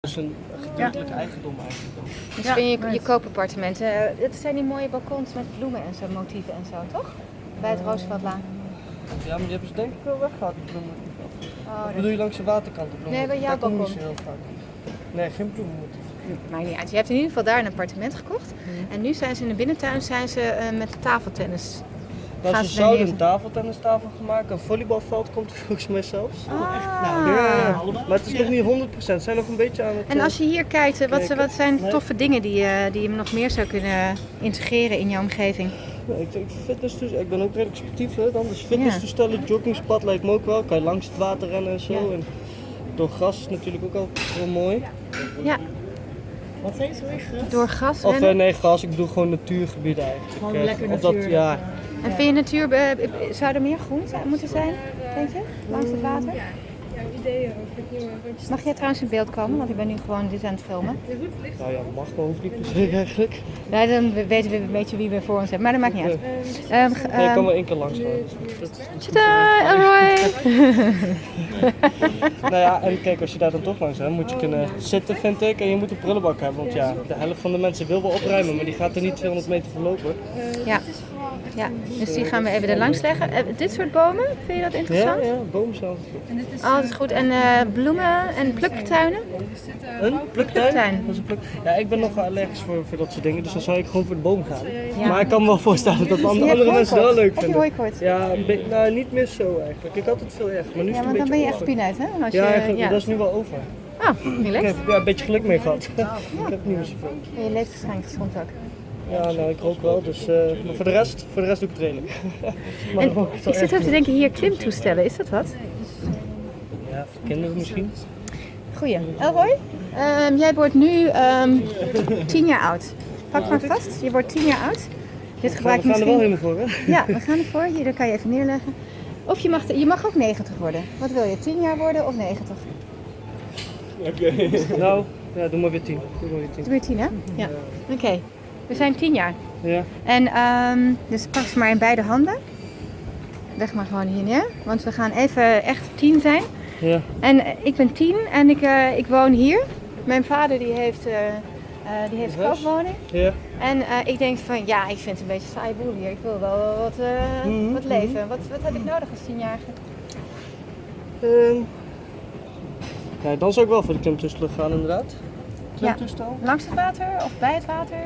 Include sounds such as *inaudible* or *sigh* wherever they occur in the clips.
is een gedeeltelijk eigendom eigenlijk. Misschien je, je koopappartementen. Eh, Het zijn die mooie balkons met bloemen en zo, motieven en zo, toch? Bij het Rooseveltlaan. Ja, maar die hebben ze denk ik wel weggehaald, die bloemenmotief. Oh, dat bedoel je langs de waterkant de bloemen? Nee, bij jouw balkon. niet heel vaak. Nee, geen bloemenmotief. maakt niet uit. Je hebt in ieder geval daar een appartement gekocht. En nu zijn ze in de binnentuin zijn ze, eh, met tafeltennis. Nou, Gaan ze ze zouden een tafeltennistafel maken, een volleybalveld komt er *laughs* volgens mij zelfs. Ah. Ja, ja, maar het is nog niet 100%, ze zijn nog een beetje aan het... En eh, als je hier kijkt, eh, wat, wat zijn Nee. toffe dingen die, je- die je nog meer zou kunnen integreren in jouw omgeving? Nee, ik, fitness dus, ik ben ook redelijk sportief, hè, dan. dus fitnesstoestellen, joggingspad lijkt me ook wel. Kan je langs het water rennen en zo. Ja. En door gras is natuurlijk ook al heel mooi. Ja, Wat zei je zo weer gras? door gras Of rennen. eh, nee, gras, ik bedoel gewoon natuurgebieden eigenlijk. Gewoon Eh, lekker of dat, natuur. ja, En vind je natuur, eh, zou er meer groen moeten zijn, denk je, langs het water? Ideeën over hoe Mag jij trouwens in beeld komen, want ik ben nu gewoon dit aan het filmen. nou ja, mag hoeft niet per se eigenlijk. Ja, dan weten we een beetje wie we voor ons hebben, maar dat maakt niet uit. Ehm, Nee, ik kan ehm, wel één keer langs gaan. Tada, Elroy! *laughs* Nou ja, en kijk, als je daar dan toch langs bent, moet je kunnen zitten, vind ik. En je moet een prullenbak hebben, want ja, de helft van de mensen wil wel opruimen, maar die gaat er niet 200 meter voor lopen. Ja. ja, dus die gaan we even er langs leggen. Eh, dit soort bomen, vind je dat Ja, interessant? ja, boom zelf. Oh, dat is goed. En eh, bloemen en pluktuinen? Een pluktuin? Pluktuin. Dat is een pluk. Ja, ik ben nogal allergisch voor, voor dat soort dingen, dus dan zou ik gewoon voor de boom gaan. Ja. Maar ik kan me wel voorstellen dat andere hebt mensen wel leuk Heb je vinden. hooikoorts? Ja, nou niet meer zo eigenlijk. Ik had het veel echt, maar nu is Ja, het een want dan beetje ben je echt pineut, hè? Als Ja, je, ja. dat is nu wel over. Ah, Ik relaxed. heb ja, een beetje geluk mee gehad. *laughs* ik heb niet meer zoveel. En je leeft waarschijnlijk gezond ook. Ja, nou ik rook wel, dus eh, maar voor de rest, voor de rest doe ik het redelijk. *laughs* maar En ik zit erg ook te denken, hier klimtoestellen, is dat wat? Ja, voor kinderen misschien. Goeie. Elroy, ehm, jij wordt nu ehm tien jaar oud. Pak maar vast, je wordt tien jaar oud. Dit We gebruik gaan je er wel helemaal voor, hè? Ja, we gaan ervoor. Hier, dat kan je even neerleggen. Of je mag, je mag ook 90 worden. Wat wil je, 10 jaar worden of 90? *laughs* Nou, ja, doe maar weer tien. Doe maar weer tien. Doe je 10 hè? Ja. Oké, we zijn 10 jaar. Ja. En ehm, dus pak ze maar in beide handen. Leg maar gewoon hier neer. Want we gaan even echt 10 zijn. Ja. En eh, ik ben 10 en ik, eh, ik woon hier. Mijn vader die heeft, eh die heeft een koopwoning. Ja. En ik denk van ja, ik vind het een beetje een saai boel hier. Ik wil wel wat, Mhm, wat leven. Wat, wat heb ik nodig als 10-jarige? Ehm, ja, dan zou ik wel voor de klimtoestel gaan inderdaad. Klimtoestel? Langs het water of bij het water?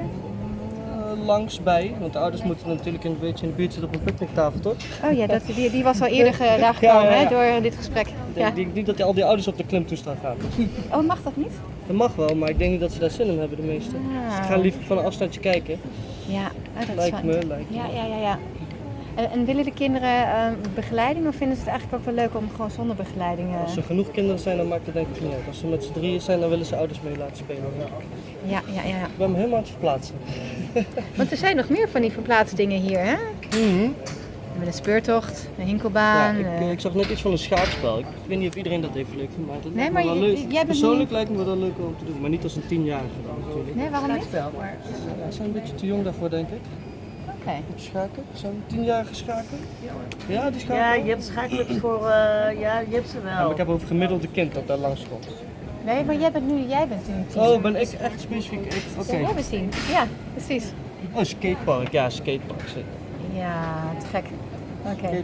Eh, langs bij, want de ouders moeten natuurlijk een beetje in de buurt zitten op een picknicktafel, toch? Oh ja, dat, die, die was al eerder ge- daar gekomen ja, ja. Hè, door dit gesprek. Ik Ja. denk niet dat al die ouders op de klimtoestel gaan. *laughs* Oh, mag dat niet? Dat mag wel, maar ik denk niet dat ze daar zin in hebben, de meesten. Ah. Ze gaan liever van een afstandje kijken. Ja, oh, dat is Lijkt fijn. me, lijkt me. Ja, ja, ja, ja. En, en willen de kinderen eh, begeleiding of vinden ze het eigenlijk ook wel leuk om gewoon zonder begeleiding? eh, Als er genoeg kinderen zijn, dan maakt het denk ik niet uit. Als ze met z'n drieën zijn, dan willen ze ouders mee laten spelen. Ja, ja, ja. Ik ben me helemaal aan het verplaatsen. *laughs* Want er zijn nog meer van die verplaatsdingen hier, hè? Met een speurtocht, een Ja, hinkelbaan. ik, eh. ik zag net iets van een schaakspel. Ik weet niet of iedereen dat even leuk vindt, maar dat Nee, lijkt me maar wel leuk. jij Persoonlijk lijkt me wel leuk om te doen, maar niet als een tienjarige dan natuurlijk. Nee, waarom niet? Wel, maar Ja, ze zijn een beetje te jong daarvoor, denk ik. Oké. Te schaken. Zijn tienjarige schaken? Ja, die schaken. ja, je hebt schaakclubs voor, eh, ja, je hebt ze Ja, wel. maar ik heb over gemiddelde kind dat daar langs komt. Nee, maar jij bent nu, jij bent nu. Oh, ben ik echt specifiek? Ik- Oké. Ja, jij bent tien. Ja, precies. Oh, skatepark. Ja, skatepark. Ja, te gek. Oké.